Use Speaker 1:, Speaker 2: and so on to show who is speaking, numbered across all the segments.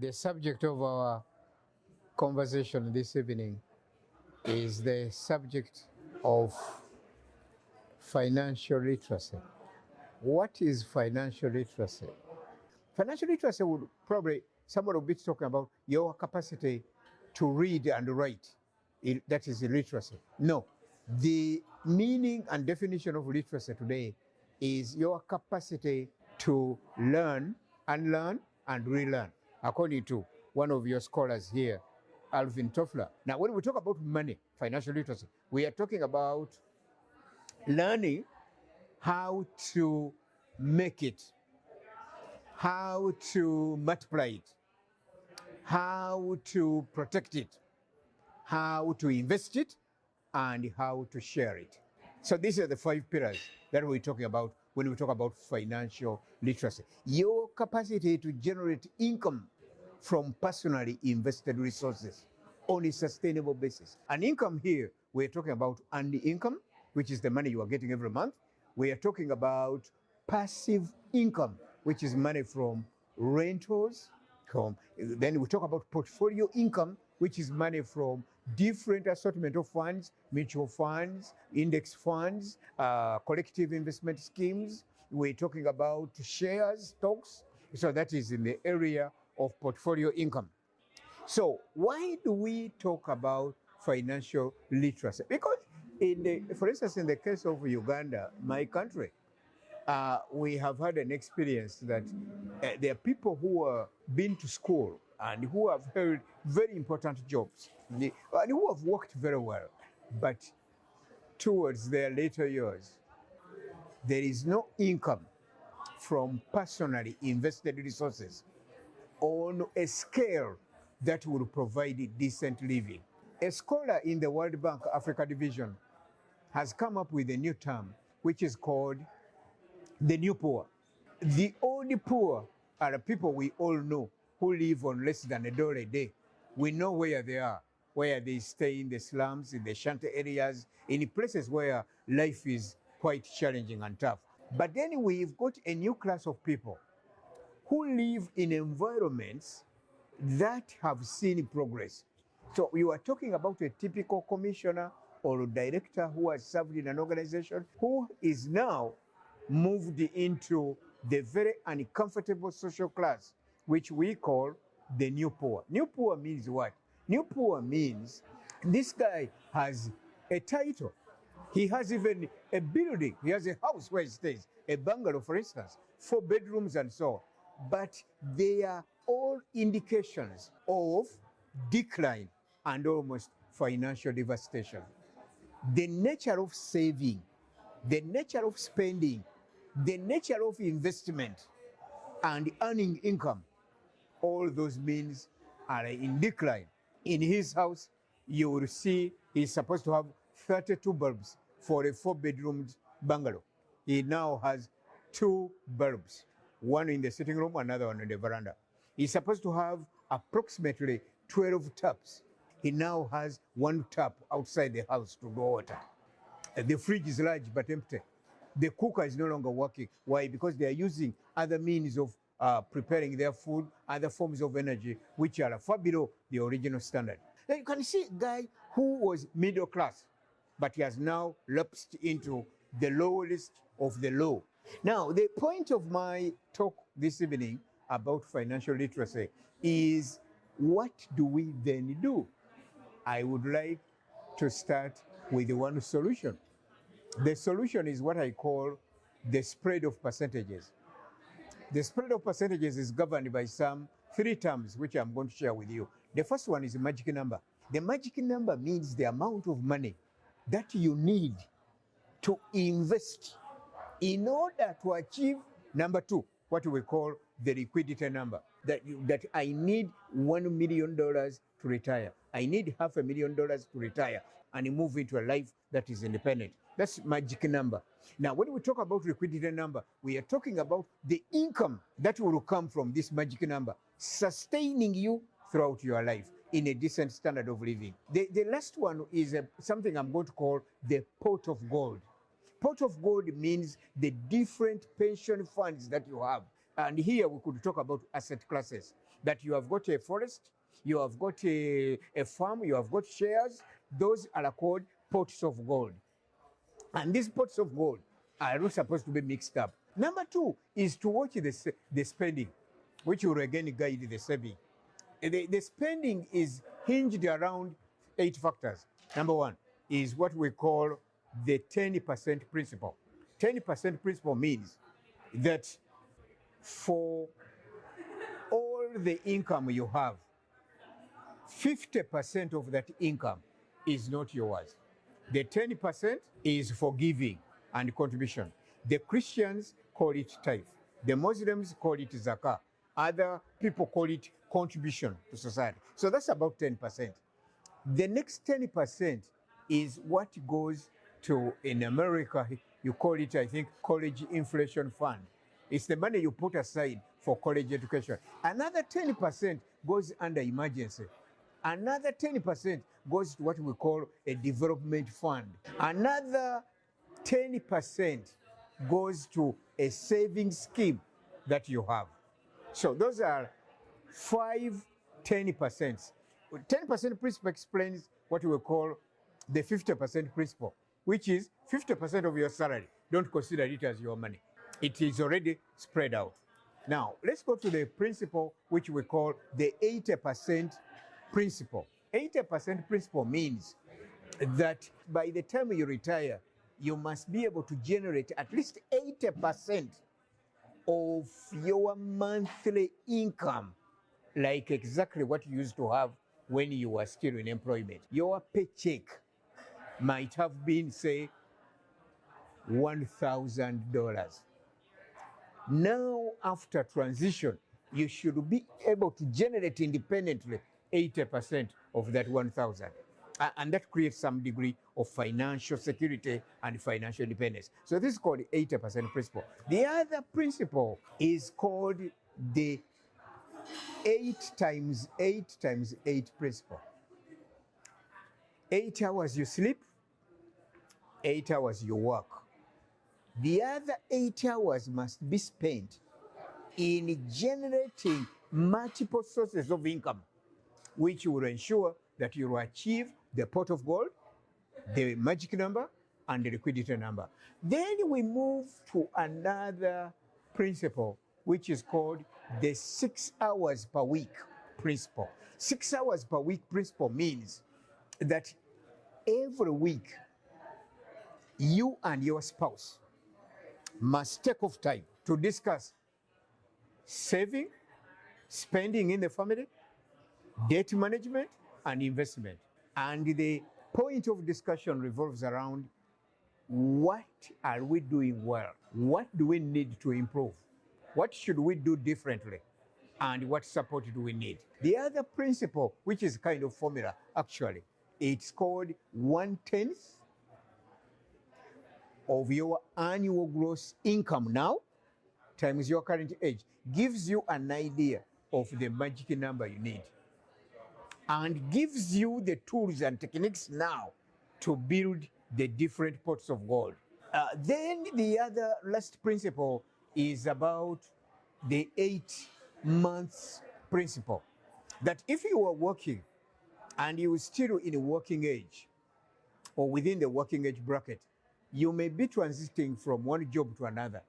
Speaker 1: The subject of our conversation this evening is the subject of financial literacy. What is financial literacy? Financial literacy would probably, someone will be talking about your capacity to read and write. It- that is literacy. No. The meaning and definition of literacy today is your capacity to learn, unlearn, and relearn, according to one of your scholars here, Alvin Toffler. Now, when we talk about money, financial literacy, we are talking about learning how to make it, how to multiply it, how to protect it, how to invest it, and how to share it. So these are the five pillars that we're talking about when we talk about financial literacy. Your capacity to generate income from personally invested resources on a sustainable basis. An income here, we're talking about earned income, which is the money you are getting every month. We are talking about passive income, which is money from rentals. From, then we talk about portfolio income, which is money from different assortment of funds, mutual funds, index funds, uh, collective investment schemes. We're talking about shares, stocks. So that is in the area of portfolio income. So why do we talk about financial literacy? Because in the, for instance, in the case of Uganda, my country, uh, we have had an experience that uh, there are people who have been to school and who have held very important jobs and who have worked very well, but towards their later years, there is no income from personally invested resources on a scale that will provide decent living. A scholar in the World Bank Africa Division has come up with a new term, which is called the new poor. The old poor are people we all know who live on less than a dollar a day. We know where they are, where they stay in the slums, in the shanty areas, in places where life is quite challenging and tough. But then we've got a new class of people who live in environments that have seen progress. So you are talking about a typical commissioner or a director who has served in an organization who is now moved into the very uncomfortable social class, which we call the new poor. New poor means what? New poor means this guy has a title. He has even a building. He has a house where he stays, a bungalow, for instance, four bedrooms and so on. But they are all indications of decline and almost financial devastation. The nature of saving, the nature of spending, the nature of investment and earning income, all those means are in decline. In his house, you will see he's supposed to have 32 bulbs for a four bedroomed bungalow. He now has two bulbs, one in the sitting room, another one in the veranda. He's supposed to have approximately 12 taps. He now has one tap outside the house to draw water. Uh, The fridge is large but empty. The cooker is no longer working. Why? Because they are using other means of uh, preparing their food, other forms of energy, which are far below the original standard. Now you can see a guy who was middle class, but he has now lapsed into the lowest of the low. Now, the point of my talk this evening about financial literacy is what do we then do? I would like to start with one solution. The solution is what I call the spread of percentages. The spread of percentages is governed by some three terms, which I'm going to share with you. The first one is a magic number. The magic number means the amount of money that you need to invest in order to achieve number two, what we call the liquidity number. That, you, that I need one million dollars to retire. I need half a million dollars to retire and move into a life that is independent. That's magic number. Now, when we talk about liquidity number, we are talking about the income that will come from this magic number, sustaining you throughout your life in a decent standard of living. The, the last one is uh, something I'm going to call the pot of gold. Pot of gold means the different pension funds that you have. And here we could talk about asset classes. that you have got a forest, you have got a, a farm, you have got shares. Those are called pots of gold. And these pots of gold are not supposed to be mixed up. Number two is to watch the, the spending, which will again guide the saving. The, the spending is hinged around eight factors. Number one is what we call the 10% principle. 10% principle means that for all the income you have, 50% of that income is not yours. The 10% is for giving and contribution. The Christians call it tithe. The Muslims call it zakah. Other people call it contribution to society. So that's about 10%. The next 10% is what goes to, in America, you call it, I think, college inflation fund. It's the money you put aside for college education. Another 10% goes under emergency. Another 10% goes to what we call a development fund. Another 10% goes to a saving scheme that you have. So those are five 10%. 10% principle explains what we call the 50% principle, which is 50% of your salary. Don't consider it as your money. It is already spread out. Now, let's go to the principle which we call the 80% principle. 80% principle means that by the time you retire, you must be able to generate at least 80% of your monthly income, like exactly what you used to have when you were still in employment. Your paycheck might have been, say, $1,000. Now, after transition, you should be able to generate independently 80% of that 1,000. And that creates some degree of financial security and financial independence. So this is called the 80% principle. The other principle is called the 8 times 8 times 8 principle. 8 hours you sleep, 8 hours you work. The other 8 hours must be spent in generating multiple sources of income, which will ensure that you will achieve the pot of gold, the magic number, and the liquidity number. Then we move to another principle, which is called the six hours per week principle. Six hours per week principle means that every week you and your spouse must take off time to discuss saving, spending in the family, debt management, and investment. And the point of discussion revolves around what are we doing well? What do we need to improve? What should we do differently? And what support do we need? The other principle, which is kind of formula, actually, it's called one tenth of your annual gross income now times your current age gives you an idea of the magic number you need and gives you the tools and techniques now to build the different pots of gold. Uh, then the other last principle is about the eight months principle. That if you are working and you are still in a working age or within the working age bracket, you may be transiting from one job to another.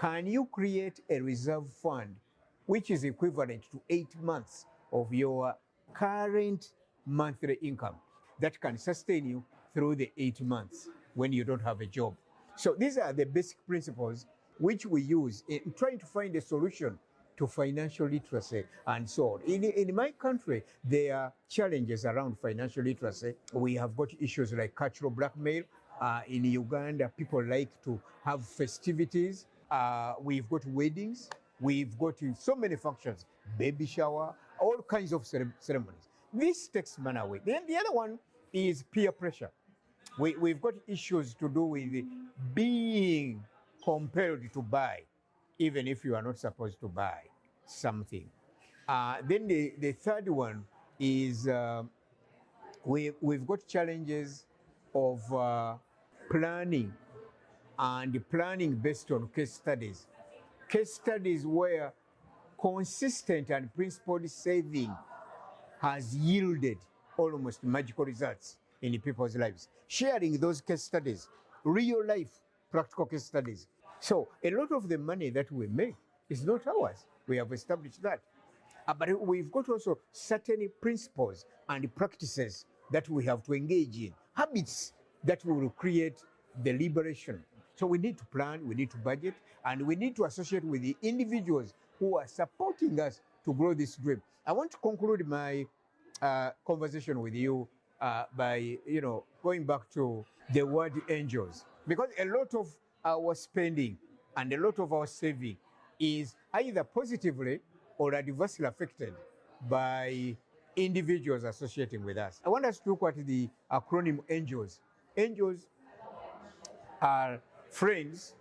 Speaker 1: Can you create a reserve fund which is equivalent to eight months of your current monthly income that can sustain you through the eight months when you don't have a job? So these are the basic principles which we use in trying to find a solution to financial literacy and so on. In, in my country, there are challenges around financial literacy. We have got issues like cultural blackmail. Uh, in Uganda, people like to have festivities. Uh, we've got weddings. We've got so many functions, baby shower, all kinds of ceremonies. This takes money away. Then the other one is peer pressure. We, we've got issues to do with being compelled to buy, even if you are not supposed to buy something. Uh, then the, the third one is uh, we, we've got challenges of uh, planning and planning based on case studies. Case studies where consistent and principled saving has yielded almost magical results in people's lives. Sharing those case studies, real life practical case studies. So a lot of the money that we make is not ours. We have established that. Uh, but we've got also certain principles and practices that we have to engage in, habits that will create the liberation. So we need to plan, we need to budget, and we need to associate with the individuals who are supporting us to grow this dream. I want to conclude my uh, conversation with you uh, by, you know, going back to the word angels, because a lot of our spending and a lot of our saving is either positively or adversely affected by individuals associating with us. I want us to look at the acronym ANGELS. Angels are friends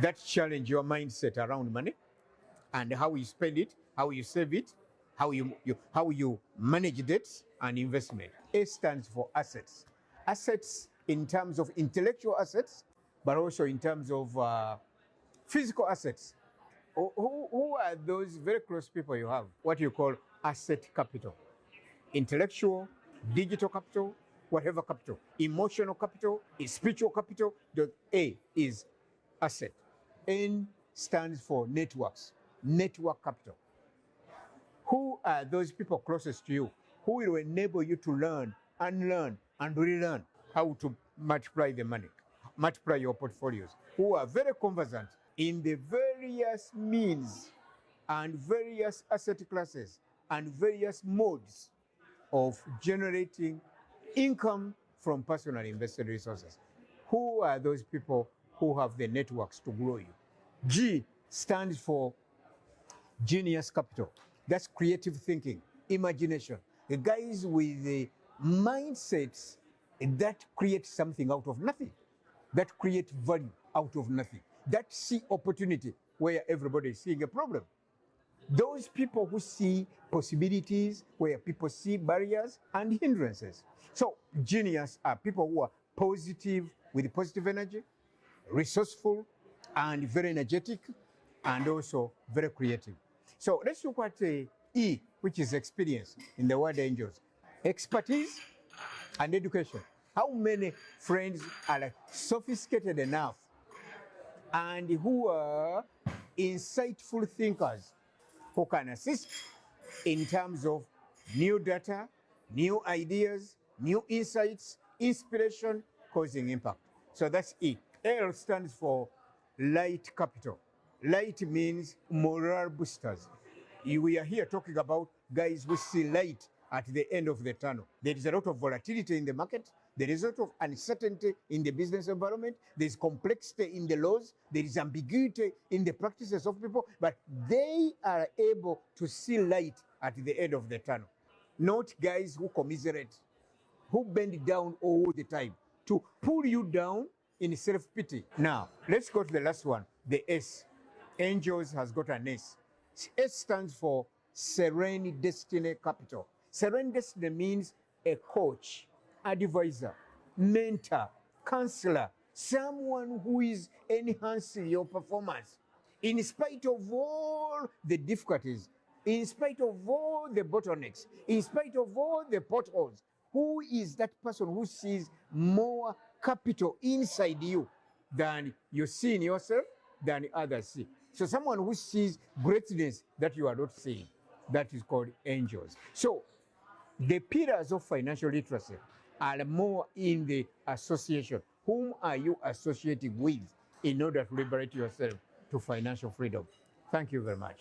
Speaker 1: that challenge your mindset around money and how you spend it, how you save it, how you, you, how you manage debts and investment. A stands for assets. Assets in terms of intellectual assets, but also in terms of uh, physical assets. Who, who are those very close people you have? What you call asset capital. Intellectual, digital capital, whatever capital. Emotional capital, spiritual capital. The A is asset. N stands for networks, network capital. Who are those people closest to you who will enable you to learn, unlearn, and relearn how to multiply the money, multiply your portfolios, who are very conversant in the various means and various asset classes and various modes of generating income from personal invested resources. Who are those people who have the networks to grow you? G stands for genius capital. That's creative thinking, imagination. The guys with the mindsets that create something out of nothing, that create value out of nothing, that see opportunity where everybody is seeing a problem. Those people who see possibilities where people see barriers and hindrances. So genius are people who are positive with positive energy, resourceful and very energetic and also very creative. So let's look at uh, E, which is experience in the word angels. Expertise and education. How many friends are sophisticated enough and who are insightful thinkers who can assist in terms of new data, new ideas, new insights, inspiration, causing impact. So that's E. L stands for light capital. Light means moral boosters. We are here talking about guys who see light at the end of the tunnel. There is a lot of volatility in the market. There is a lot of uncertainty in the business environment. There is complexity in the laws. There is ambiguity in the practices of people, but they are able to see light at the end of the tunnel. Not guys who commiserate, who bend down all the time to pull you down in self-pity. Now, let's go to the last one, the S. Angels has got an S. S stands for Serene Destiny Capital. Serene Destiny means a coach, advisor, mentor, counselor, someone who is enhancing your performance in spite of all the difficulties, in spite of all the bottlenecks, in spite of all the potholes. Who is that person who sees more capital inside you than you see in yourself, than others see? So someone who sees greatness that you are not seeing, that is called angels. So the pillars of financial literacy are more in the association. Whom are you associating with in order to liberate yourself to financial freedom? Thank you very much.